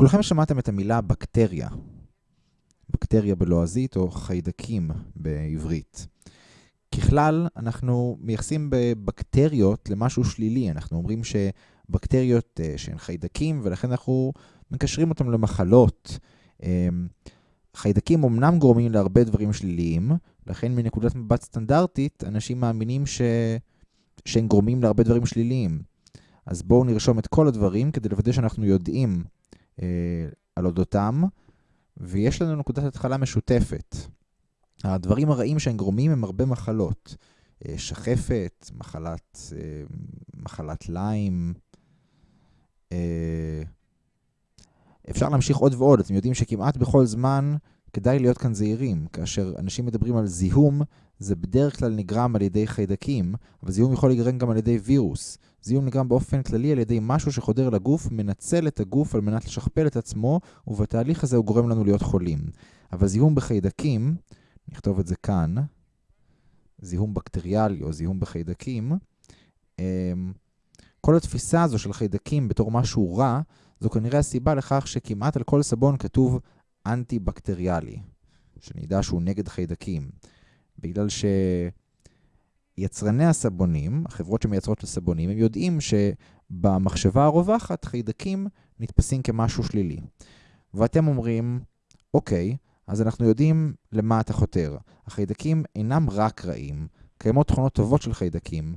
כולכם שמעתם את המילה בקטריה. בקטריה בלועזית או חיידקים בעברית. ככלל, אנחנו מייחסים בבקטריות למשהו שלילי. אנחנו אומרים שבקטריות uh, שהן חיידקים, ולכן אנחנו מקשרים אותם למחלות. Um, חיידקים אמנם גורמים להרבה דברים שליליים, לכן מנקודת מבט סטנדרטית, אנשים מאמינים ש... שהם גורמים להרבה דברים שליליים. אז בואו נרשום את כל הדברים כדי לוודא שאנחנו יודעים על אודותם, ויש לנו נקודת התחלה משותפת. הדברים הרעים שהם גורמים הם הרבה מחלות. אה, שחפת, מחלת, אה, מחלת ליים. אה, אפשר להמשיך עוד ועוד. אתם יודעים שכמעט בכל זמן כדאי להיות כאן זהירים. כאשר אנשים מדברים על זיהום, זה בדרך כלל נגרם על ידי חיידקים, אבל זיהום יכול להיגרם גם על ידי וירוס. זיהום נגרם באופן כללי על ידי משהו שחודר לגוף, מנצל את הגוף על מנת לשכפל את עצמו, ובתהליך הזה הוא גורם לנו להיות חולים. אבל זיהום בחיידקים, נכתוב את זה כאן, זיהום בקטריאלי או זיהום בחיידקים, אמ, כל התפיסה הזו של חיידקים בתור משהו רע, זו כנראה הסיבה לכך שכמעט על כל סבון כתוב אנטי-בקטריאלי, שנדע שהוא נגד חיידקים. בגלל שיצרני הסבונים, החברות שמייצרות את הסבונים, הם יודעים שבמחשבה הרווחת חיידקים נתפסים כמשהו שלילי. ואתם אומרים, אוקיי, אז אנחנו יודעים למה אתה חותר. החיידקים אינם רק רעים, קיימות תכונות טובות של חיידקים.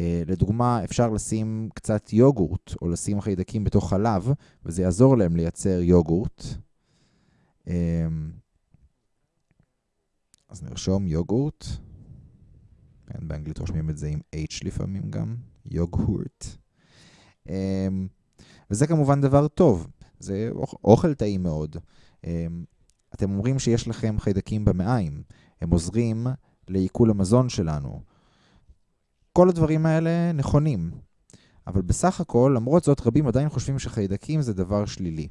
אה, לדוגמה, אפשר לשים קצת יוגורט, או לשים חיידקים בתוך חלב, וזה יעזור להם לייצר יוגורט. אז נרשום יוגורט. כן, באנגלית רושמים את זה עם H לפעמים גם, יוגורט. אה, וזה כמובן דבר טוב, זה אוכל טעים מאוד. אתם אומרים שיש לכם חיידקים במעיים, הם עוזרים לעיכול המזון שלנו. כל הדברים האלה נכונים, אבל בסך הכל, למרות זאת, רבים עדיין חושבים שחיידקים זה דבר שלילי.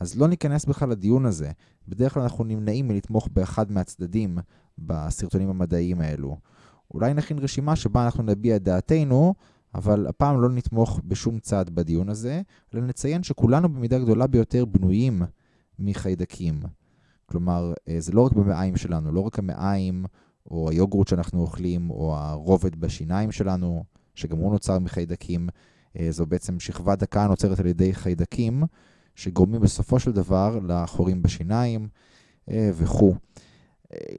אז לא ניכנס בכלל לדיון הזה. בדרך כלל אנחנו נמנעים מלתמוך באחד מהצדדים בסרטונים המדעיים האלו. אולי נכין רשימה שבה אנחנו נביע את דעתנו, אבל הפעם לא נתמוך בשום צד בדיון הזה, אלא נציין שכולנו במידה גדולה ביותר בנויים מחיידקים. כלומר, אה, זה לא רק במעיים שלנו, לא רק המעיים או היוגורט שאנחנו אוכלים, או הרובד בשיניים שלנו, שגם הוא נוצר מחיידקים. אה, זו בעצם שכבה דקה נוצרת על ידי חיידקים, שגורמים בסופו של דבר לחורים בשיניים אה, וכו'.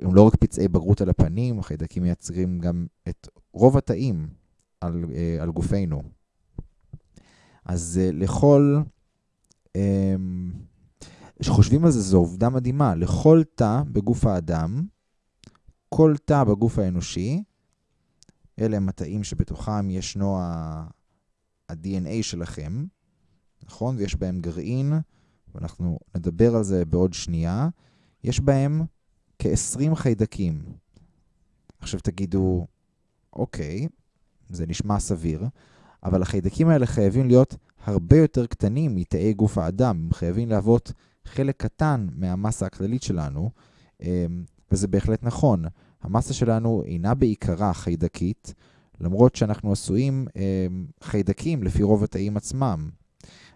הם לא רק פצעי בגרות על הפנים, החיידקים מייצרים גם את רוב התאים על, על גופנו. אז לכל... כשחושבים על זה, זו עובדה מדהימה. לכל תא בגוף האדם, כל תא בגוף האנושי, אלה הם התאים שבתוכם ישנו ה-DNA שלכם, נכון? ויש בהם גרעין, ואנחנו נדבר על זה בעוד שנייה. יש בהם כ-20 חיידקים. עכשיו תגידו, אוקיי, זה נשמע סביר, אבל החיידקים האלה חייבים להיות הרבה יותר קטנים מתאי גוף האדם. הם חייבים להוות חלק קטן מהמסה הכללית שלנו, אמ, וזה בהחלט נכון. המסה שלנו אינה בעיקרה חיידקית, למרות שאנחנו עשויים אמ, חיידקים לפי רוב התאים עצמם.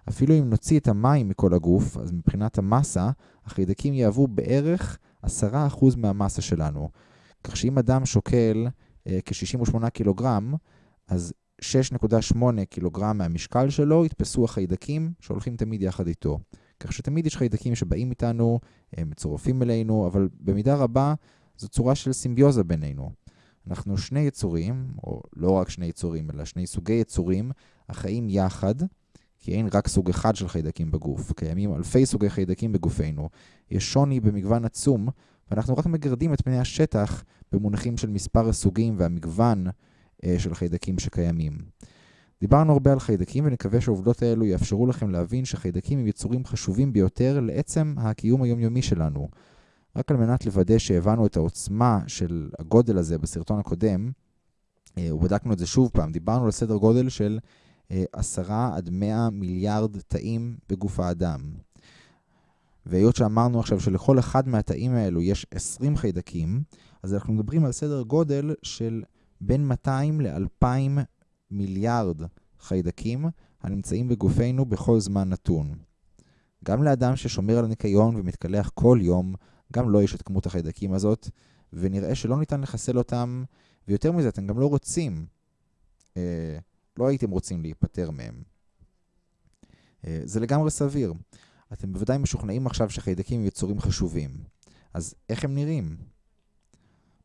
אפילו אם נוציא את המים מכל הגוף, אז מבחינת המסה, החיידקים יהוו בערך 10% מהמסה שלנו. כך שאם אדם שוקל אה, כ-68 קילוגרם, אז 6.8 קילוגרם מהמשקל שלו יתפסו החיידקים שהולכים תמיד יחד איתו. כך שתמיד יש חיידקים שבאים איתנו, הם מצורפים אלינו, אבל במידה רבה זו צורה של סימביוזה בינינו. אנחנו שני יצורים, או לא רק שני יצורים, אלא שני סוגי יצורים, החיים יחד, כי אין רק סוג אחד של חיידקים בגוף. קיימים אלפי סוגי חיידקים בגופנו. יש שוני במגוון עצום, ואנחנו רק מגרדים את פני השטח במונחים של מספר הסוגים והמגוון אה, של חיידקים שקיימים. דיברנו הרבה על חיידקים ונקווה שהעובדות האלו יאפשרו לכם להבין שחיידקים הם יצורים חשובים ביותר לעצם הקיום היומיומי שלנו. רק על מנת לוודא שהבנו את העוצמה של הגודל הזה בסרטון הקודם, אה, ובדקנו את זה שוב פעם, דיברנו על סדר גודל של 10 אה, עד 100 מיליארד תאים בגוף האדם. והיות שאמרנו עכשיו שלכל אחד מהתאים האלו יש 20 חיידקים, אז אנחנו מדברים על סדר גודל של בין 200 ל-2,000 מיליארד חיידקים הנמצאים בגופנו בכל זמן נתון. גם לאדם ששומר על הניקיון ומתקלח כל יום, גם לו לא יש את כמות החיידקים הזאת, ונראה שלא ניתן לחסל אותם, ויותר מזה, אתם גם לא רוצים, אה, לא הייתם רוצים להיפטר מהם. אה, זה לגמרי סביר. אתם בוודאי משוכנעים עכשיו שחיידקים הם יצורים חשובים. אז איך הם נראים?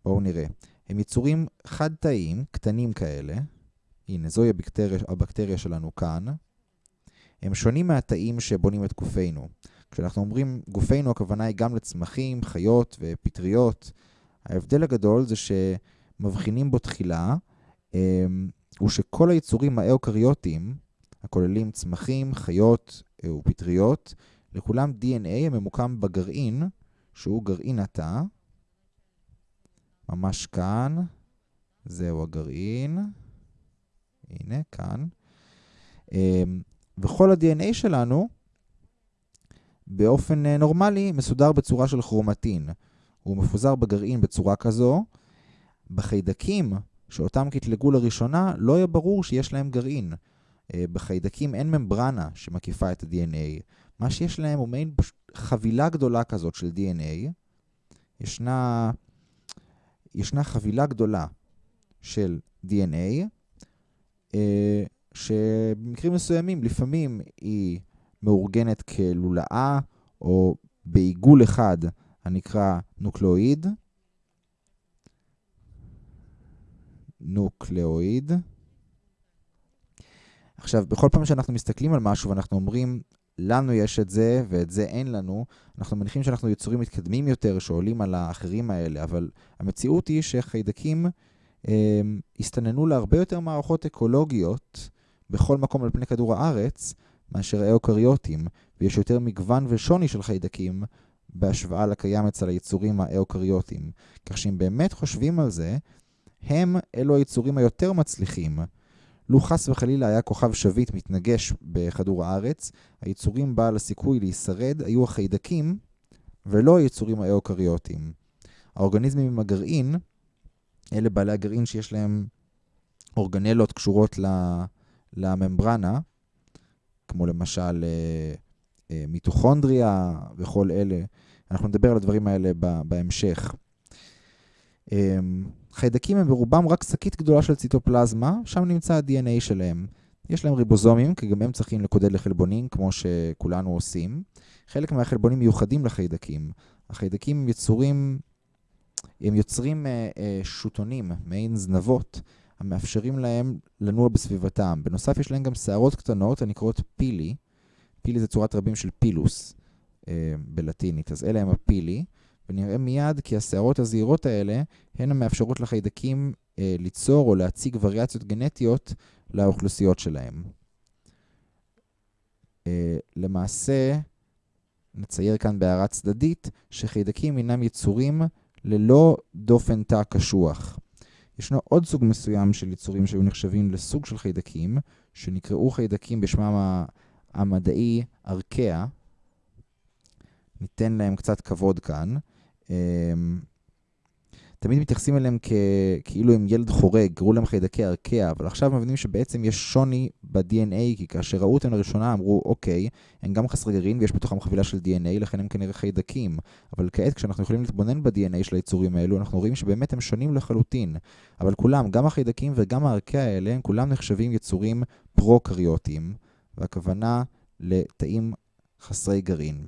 בואו נראה. הם יצורים חד-תאיים, קטנים כאלה. הנה, זוהי הבקטריה, הבקטריה שלנו כאן. הם שונים מהתאים שבונים את גופנו. כשאנחנו אומרים גופנו, הכוונה היא גם לצמחים, חיות ופטריות. ההבדל הגדול זה שמבחינים בו תחילה, אמ, הוא שכל היצורים האוקריוטיים, הכוללים צמחים, חיות אה, ופטריות, לכולם DNA הממוקם בגרעין, שהוא גרעין התא. ממש כאן, זהו הגרעין. הנה, כאן. אמ, וכל ה-DNA שלנו, באופן אה, נורמלי, מסודר בצורה של כרומטין. הוא מפוזר בגרעין בצורה כזו. בחיידקים, שאותם קטלגו לראשונה, לא יהיה ברור שיש להם גרעין. אה, בחיידקים אין ממברנה שמקיפה את ה-DNA. מה שיש להם הוא מעין חבילה גדולה כזאת של DNA. ישנה, ישנה חבילה גדולה של DNA, אה, שבמקרים מסוימים, לפעמים היא מאורגנת כלולאה, או בעיגול אחד הנקרא נוקלאואיד. נוקלאואיד. עכשיו, בכל פעם שאנחנו מסתכלים על משהו ואנחנו אומרים, לנו יש את זה ואת זה אין לנו, אנחנו מניחים שאנחנו יצורים מתקדמים יותר שעולים על האחרים האלה, אבל המציאות היא שחיידקים אה, הסתננו להרבה יותר מערכות אקולוגיות בכל מקום על פני כדור הארץ מאשר האוקריוטים, ויש יותר מגוון ושוני של חיידקים בהשוואה לקיים אצל היצורים האוקריוטים. כך שאם באמת חושבים על זה, הם אלו היצורים היותר מצליחים. לו חס וחלילה היה כוכב שביט מתנגש בכדור הארץ, היצורים בעל הסיכוי להישרד היו החיידקים ולא היצורים האוקריוטים. האורגניזמים עם הגרעין, אלה בעלי הגרעין שיש להם אורגנלות קשורות לממברנה, כמו למשל אה, אה, מיטוכונדריה וכל אלה. אנחנו נדבר על הדברים האלה בהמשך. חיידקים הם ברובם רק שקית גדולה של ציטופלזמה, שם נמצא ה-DNA שלהם. יש להם ריבוזומים, כי גם הם צריכים לקודד לחלבונים, כמו שכולנו עושים. חלק מהחלבונים מיוחדים לחיידקים. החיידקים יצורים, הם יוצרים אה, אה, שוטונים, מעין זנבות, המאפשרים להם לנוע בסביבתם. בנוסף, יש להם גם שערות קטנות הנקראות פילי. פילי זה צורת רבים של פילוס אה, בלטינית, אז אלה הם הפילי. ונראה מיד כי השערות הזעירות האלה הן המאפשרות לחיידקים אה, ליצור או להציג וריאציות גנטיות לאוכלוסיות שלהם. אה, למעשה, נצייר כאן בהערה צדדית שחיידקים הינם יצורים ללא דופן תא קשוח. ישנו עוד סוג מסוים של יצורים שהיו נחשבים לסוג של חיידקים, שנקראו חיידקים בשמם המדעי ארקאה. ניתן להם קצת כבוד כאן. אמ, תמיד מתייחסים אליהם כ... כאילו הם ילד חורג, קראו להם חיידקי ארקע, אבל עכשיו מבינים שבעצם יש שוני ב-DNA, כי כאשר ראו אותם לראשונה אמרו, אוקיי, הם גם חסרי גרעין ויש בתוכם חבילה של DNA, לכן הם כנראה חיידקים. אבל כעת, כשאנחנו יכולים להתבונן ב-DNA של היצורים האלו, אנחנו רואים שבאמת הם שונים לחלוטין. אבל כולם, גם החיידקים וגם הארקע האלה, הם כולם נחשבים יצורים פרו-קריוטיים, והכוונה לתאים חסרי גרעין.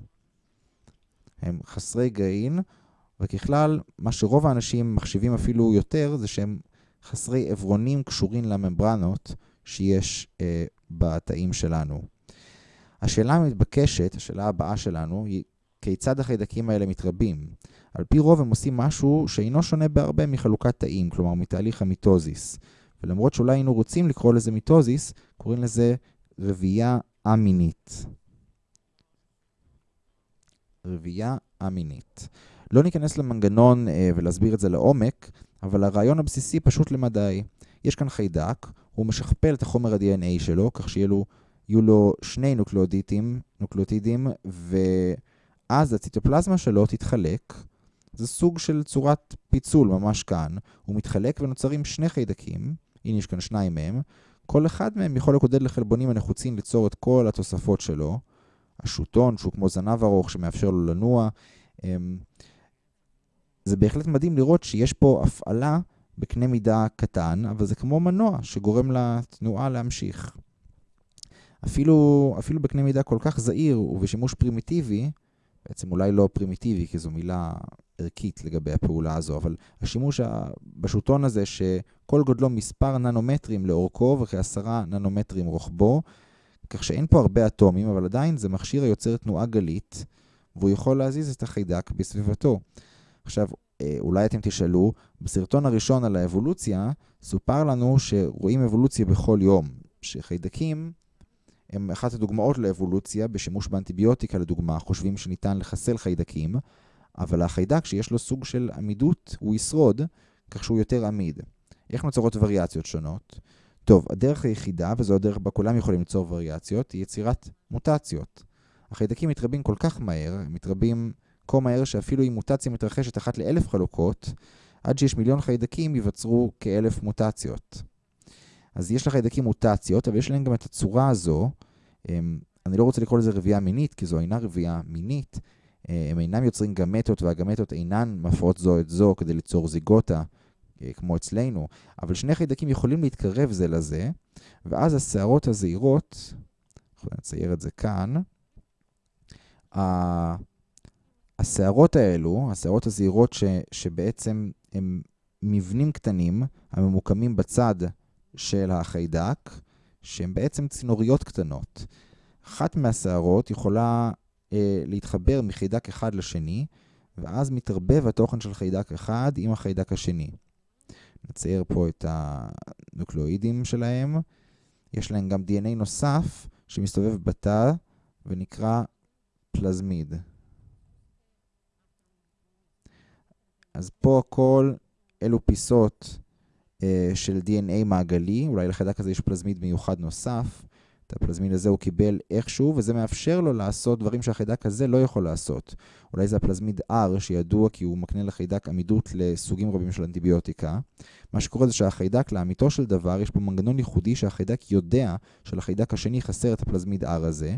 הם חסרי גרעין, וככלל, מה שרוב האנשים מחשיבים אפילו יותר, זה שהם חסרי עברונים קשורים לממברנות שיש אה, בתאים שלנו. השאלה המתבקשת, השאלה הבאה שלנו, היא כיצד החיידקים האלה מתרבים? על פי רוב הם עושים משהו שאינו שונה בהרבה מחלוקת תאים, כלומר מתהליך המיטוזיס. ולמרות שאולי היינו רוצים לקרוא לזה מיטוזיס, קוראים לזה רבייה א-מינית. רבייה א-מינית. לא ניכנס למנגנון אה, ולהסביר את זה לעומק, אבל הרעיון הבסיסי פשוט למדי. יש כאן חיידק, הוא משכפל את החומר ה-DNA שלו, כך שיהיו לו, שני נוקלאודיטים, נוקלאוטידים, ואז הציטופלזמה שלו תתחלק. זה סוג של צורת פיצול ממש כאן. הוא מתחלק ונוצרים שני חיידקים, הנה יש כאן שניים מהם. כל אחד מהם יכול לקודד לחלבונים הנחוצים ליצור את כל התוספות שלו. השוטון, שהוא כמו זנב ארוך שמאפשר לו לנוע. זה בהחלט מדהים לראות שיש פה הפעלה בקנה מידה קטן, אבל זה כמו מנוע שגורם לתנועה להמשיך. אפילו, אפילו בקנה מידה כל כך זעיר ובשימוש פרימיטיבי, בעצם אולי לא פרימיטיבי, כי זו מילה ערכית לגבי הפעולה הזו, אבל השימוש בשוטון הזה, שכל גודלו מספר ננומטרים לאורכו וכעשרה ננומטרים רוחבו, כך שאין פה הרבה אטומים, אבל עדיין זה מכשיר היוצר תנועה גלית, והוא יכול להזיז את החיידק בסביבתו. עכשיו, אה, אולי אתם תשאלו, בסרטון הראשון על האבולוציה, סופר לנו שרואים אבולוציה בכל יום, שחיידקים הם אחת הדוגמאות לאבולוציה בשימוש באנטיביוטיקה לדוגמה, חושבים שניתן לחסל חיידקים, אבל החיידק שיש לו סוג של עמידות, הוא ישרוד, כך שהוא יותר עמיד. איך נוצרות וריאציות שונות? טוב, הדרך היחידה, וזו הדרך בה כולם יכולים ליצור וריאציות, היא יצירת מוטציות. החיידקים מתרבים כל כך מהר, הם מתרבים כה מהר שאפילו אם מוטציה מתרחשת אחת לאלף חלוקות, עד שיש מיליון חיידקים ייווצרו כאלף מוטציות. אז יש לחיידקים מוטציות, אבל יש להם גם את הצורה הזו. הם, אני לא רוצה לקרוא לזה רבייה מינית, כי זו אינה רבייה מינית. אה, הם אינם יוצרים גמטות, והגמטות אינן מפרות זו את זו כדי ליצור זיגוטה, אה, כמו אצלנו. אבל שני חיידקים יכולים להתקרב זה לזה, ואז השערות הזעירות, אנחנו נצייר את זה כאן, השערות האלו, השערות הזעירות ש, שבעצם הם מבנים קטנים הממוקמים בצד של החיידק, שהם בעצם צינוריות קטנות. אחת מהשערות יכולה אה, להתחבר מחיידק אחד לשני, ואז מתערבב התוכן של חיידק אחד עם החיידק השני. נצייר פה את הנוקלואידים שלהם. יש להם גם DNA נוסף שמסתובב בתא ונקרא פלזמיד. אז פה הכל אלו פיסות אה, של DNA מעגלי, אולי לחיידק הזה יש פלזמיד מיוחד נוסף. את הפלזמיד הזה הוא קיבל איכשהו, וזה מאפשר לו לעשות דברים שהחיידק הזה לא יכול לעשות. אולי זה הפלזמיד R, שידוע כי הוא מקנה לחיידק עמידות לסוגים רבים של אנטיביוטיקה. מה שקורה זה שהחיידק, לאמיתו של דבר, יש פה מנגנון ייחודי שהחיידק יודע שלחיידק השני חסר את הפלזמיד R הזה.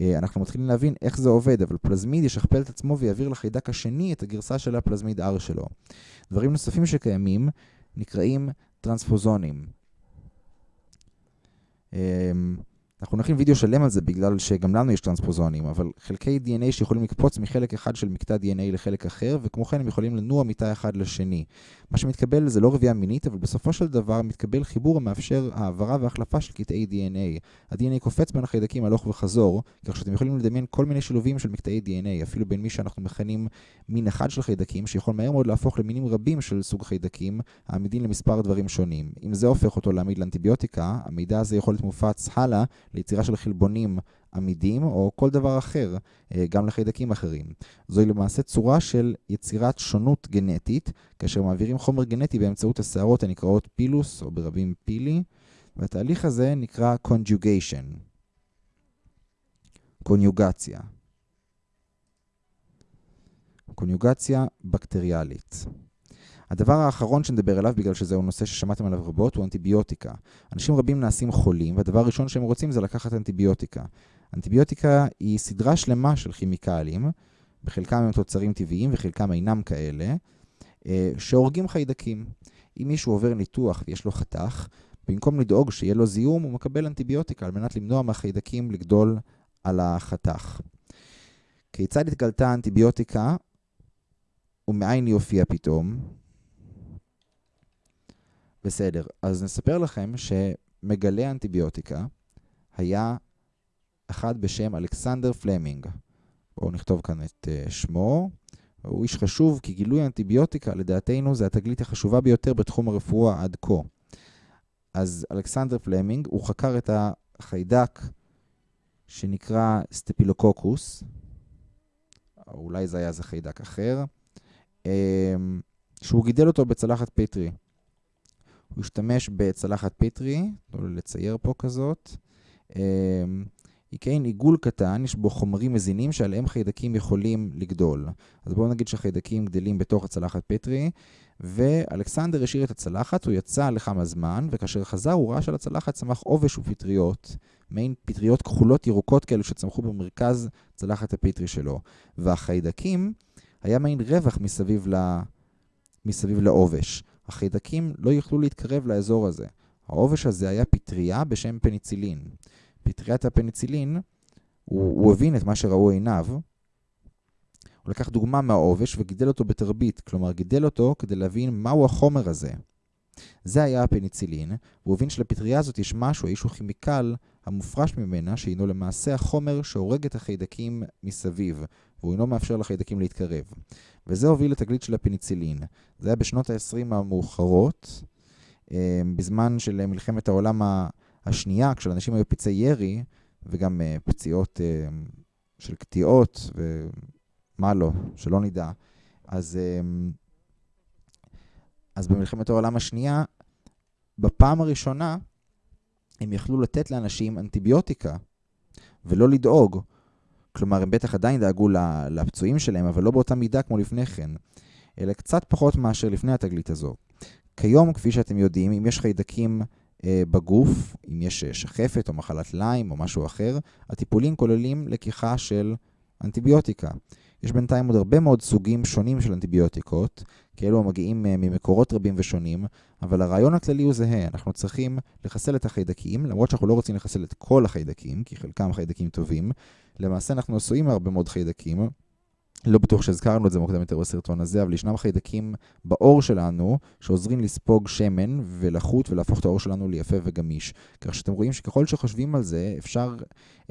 אה, אנחנו מתחילים להבין איך זה עובד, אבל פלזמיד ישכפל את עצמו ויעביר לחיידק השני את הגרסה של הפלזמיד R שלו. דברים נוספים שקיימים נקראים טרנספוזונים. אנחנו נכין וידאו שלם על זה בגלל שגם לנו יש טרנספוזונים, אבל חלקי DNA שיכולים לקפוץ מחלק אחד של מקטע DNA לחלק אחר, וכמו כן הם יכולים לנוע מתא אחד לשני. מה שמתקבל זה לא רבייה מינית, אבל בסופו של דבר מתקבל חיבור המאפשר העברה והחלפה של קטעי DNA. ה-DNA קופץ בין החיידקים הלוך וחזור, כך שאתם יכולים לדמיין כל מיני שילובים של מקטעי DNA, אפילו בין מי שאנחנו מכנים מין אחד של חיידקים, שיכול מהר מאוד להפוך למינים רבים של סוג חיידקים, העמידים למספר דברים שונים. אם זה הופך אותו לעמיד לאנטיביוטיקה, המידע הזה יכול להיות מופץ הלאה ליצירה של חלבונים עמידים או כל דבר אחר, אה, גם לחיידקים אחרים. זוהי למעשה צורה של יצירת שונות גנטית, כאשר מעבירים חומר גנטי באמצעות השערות הנקראות פילוס או ברבים פילי, והתהליך הזה נקרא conjugation, קוניוגציה. קוניוגציה בקטריאלית. הדבר האחרון שנדבר עליו, בגלל שזהו נושא ששמעתם עליו רבות, הוא אנטיביוטיקה. אנשים רבים נעשים חולים, והדבר הראשון שהם רוצים זה לקחת אנטיביוטיקה. אנטיביוטיקה היא סדרה שלמה של כימיקלים, בחלקם הם תוצרים טבעיים וחלקם אינם כאלה, אה, שהורגים חיידקים. אם מישהו עובר ניתוח ויש לו חתך, במקום לדאוג שיהיה לו זיהום, הוא מקבל אנטיביוטיקה על מנת למנוע מהחיידקים לגדול על החתך. כיצד התגלתה האנטיביוטיקה ומאין היא הופיעה פתאום? בסדר, אז נספר לכם שמגלה אנטיביוטיקה היה אחד בשם אלכסנדר פלמינג. בואו נכתוב כאן את uh, שמו. הוא איש חשוב כי גילוי אנטיביוטיקה לדעתנו זה התגלית החשובה ביותר בתחום הרפואה עד כה. אז אלכסנדר פלמינג, הוא חקר את החיידק שנקרא סטפילוקוקוס, או אולי זה היה איזה חיידק אחר, אמ, שהוא גידל אותו בצלחת פטרי. הוא השתמש בצלחת פטרי, תנו לי לצייר פה כזאת. אמ, היא כעין עיגול קטן, יש בו חומרים מזינים שעליהם חיידקים יכולים לגדול. אז בואו נגיד שהחיידקים גדלים בתוך הצלחת פטרי, ואלכסנדר השאיר את הצלחת, הוא יצא לכמה זמן, וכאשר חזר הוא ראה שעל הצלחת צמח עובש ופטריות, מעין פטריות כחולות ירוקות כאלו שצמחו במרכז צלחת הפיטרי שלו. והחיידקים, היה מעין רווח מסביב, ל... מסביב לעובש. החיידקים לא יכלו להתקרב לאזור הזה. העובש הזה היה פטריה בשם פניצילין. פטריית הפניצילין, הוא, הוא הבין את מה שראו עיניו, הוא לקח דוגמה מהעובש וגידל אותו בתרבית, כלומר גידל אותו כדי להבין מהו החומר הזה. זה היה הפניצילין, והוא הבין שלפטריה הזאת יש משהו, איזשהו כימיקל המופרש ממנה, שהינו למעשה החומר שהורג את החיידקים מסביב, והוא אינו מאפשר לחיידקים להתקרב. וזה הוביל לתגלית של הפניצילין. זה היה בשנות ה-20 המאוחרות, אה, בזמן של מלחמת העולם השנייה, כשלאנשים היו פצעי ירי, וגם אה, פציעות אה, של קטיעות, ומה לא, שלא נדע. אז, אז במלחמת העולם השנייה, בפעם הראשונה, הם יכלו לתת לאנשים אנטיביוטיקה, ולא לדאוג. כלומר, הם בטח עדיין דאגו לפצועים שלהם, אבל לא באותה מידה כמו לפני כן, אלא קצת פחות מאשר לפני התגלית הזו. כיום, כפי שאתם יודעים, אם יש חיידקים אה, בגוף, אם יש אה, שחפת או מחלת ליים או משהו אחר, הטיפולים כוללים לקיחה של אנטיביוטיקה. יש בינתיים עוד הרבה מאוד סוגים שונים של אנטיביוטיקות, כאלו המגיעים אה, ממקורות רבים ושונים, אבל הרעיון הכללי הוא זהה, אנחנו צריכים לחסל את החיידקים, למרות שאנחנו לא רוצים לחסל את כל החיידקים, כי חלקם חיידקים טובים. למעשה אנחנו עשויים מהרבה מאוד חיידקים, לא בטוח שהזכרנו את זה מוקדם יותר בסרטון הזה, אבל ישנם חיידקים בעור שלנו שעוזרים לספוג שמן ולחות ולהפוך את העור שלנו ליפה וגמיש. כך שאתם רואים שככל שחושבים על זה, אפשר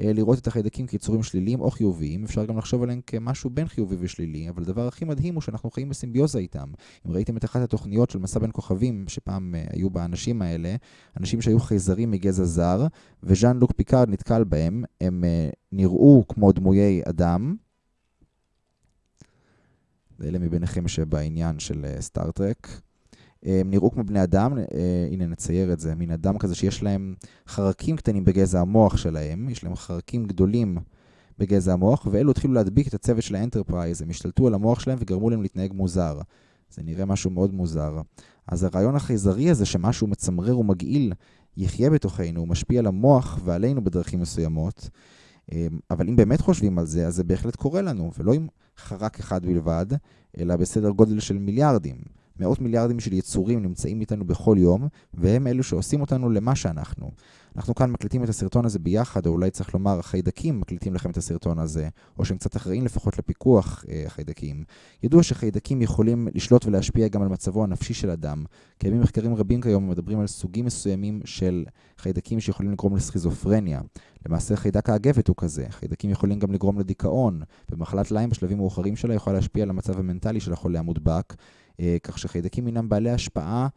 אה, לראות את החיידקים כיצורים שליליים או חיוביים, אפשר גם לחשוב עליהם כמשהו בין חיובי ושלילי, אבל הדבר הכי מדהים הוא שאנחנו חיים בסימביוזה איתם. אם ראיתם את אחת התוכניות של מסע בין כוכבים, שפעם אה, היו באנשים האלה, אנשים שהיו חייזרים מגזע זר, וז'אן לוק פיקארד נתקל בהם, הם אה, נראו כמו דמויי אדם, לאלה מביניכם שבעניין של סטאר-טרק. אה, הם נראו כמו בני אדם, אה, הנה נצייר את זה, מין אדם כזה שיש להם חרקים קטנים בגזע המוח שלהם, יש להם חרקים גדולים בגזע המוח, ואלו התחילו להדביק את הצוות של האנטרפרייז, הם השתלטו על המוח שלהם וגרמו להם להתנהג מוזר. זה נראה משהו מאוד מוזר. אז הרעיון החייזרי הזה שמשהו מצמרר ומגעיל יחיה בתוכנו, הוא משפיע על המוח ועלינו בדרכים מסוימות, אה, אבל אם באמת חושבים על זה, אז זה בהחלט קורה לנו, ולא עם חרק אחד בלבד, אלא בסדר גודל של מיליארדים. מאות מיליארדים של יצורים נמצאים איתנו בכל יום, והם אלו שעושים אותנו למה שאנחנו. אנחנו כאן מקליטים את הסרטון הזה ביחד, או אולי צריך לומר, החיידקים מקליטים לכם את הסרטון הזה, או שהם קצת אחראים לפחות לפיקוח אה, החיידקים. ידוע שחיידקים יכולים לשלוט ולהשפיע גם על מצבו הנפשי של אדם. קיימים מחקרים רבים כיום המדברים על סוגים מסוימים של חיידקים שיכולים לגרום לסכיזופרניה. למעשה חיידק האגבת הוא כזה. חיידקים יכולים גם לגרום לדיכאון, ומחלת ליים בשלבים מאוחרים שלה יכולה להשפיע על המצב המנטלי של החולה המודבק, כך שחיידקים הינם בעלי השפעה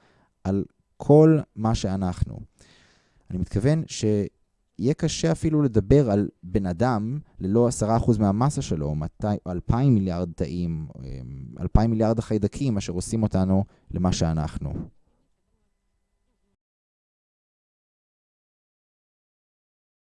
על כל מה שאנחנו. אני מתכוון שיהיה קשה אפילו לדבר על בן אדם ללא 10% מהמסה שלו, או 2,000 מיליארד תאים, 2,000 מיליארד החיידקים אשר עושים אותנו למה שאנחנו.